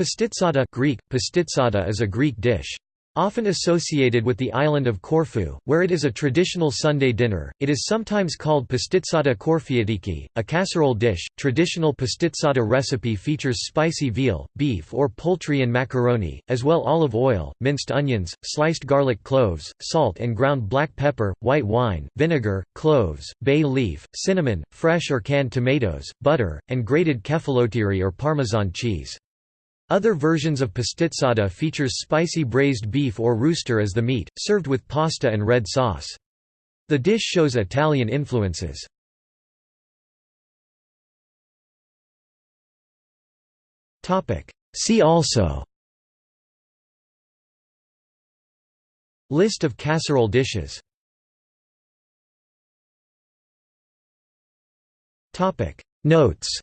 Pastitsada Greek, pastitsada is a Greek dish. Often associated with the island of Corfu, where it is a traditional Sunday dinner, it is sometimes called pastitsada korfiatiki, a casserole dish. Traditional pastitsada recipe features spicy veal, beef or poultry and macaroni, as well olive oil, minced onions, sliced garlic cloves, salt and ground black pepper, white wine, vinegar, cloves, bay leaf, cinnamon, fresh or canned tomatoes, butter, and grated kefalotiri or Parmesan cheese. Other versions of pastitsada features spicy braised beef or rooster as the meat, served with pasta and red sauce. The dish shows Italian influences. See also List of casserole dishes Notes